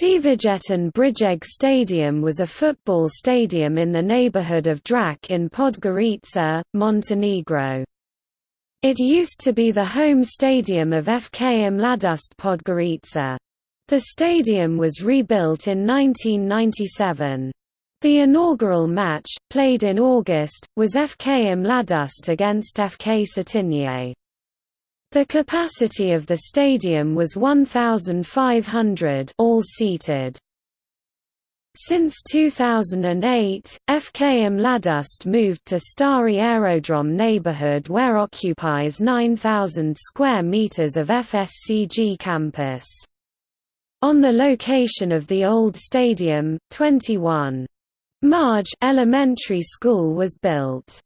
Cvijetin Brijeg Stadium was a football stadium in the neighborhood of Drac in Podgorica, Montenegro. It used to be the home stadium of FK Mladost Podgorica. The stadium was rebuilt in 1997. The inaugural match, played in August, was FK Mladost against FK Cetinje. The capacity of the stadium was 1,500 all seated. Since 2008, FK Mladost moved to Stari Aerodrom neighborhood where occupies 9,000 square meters of FSCG campus. On the location of the old stadium, 21 Marj elementary school was built.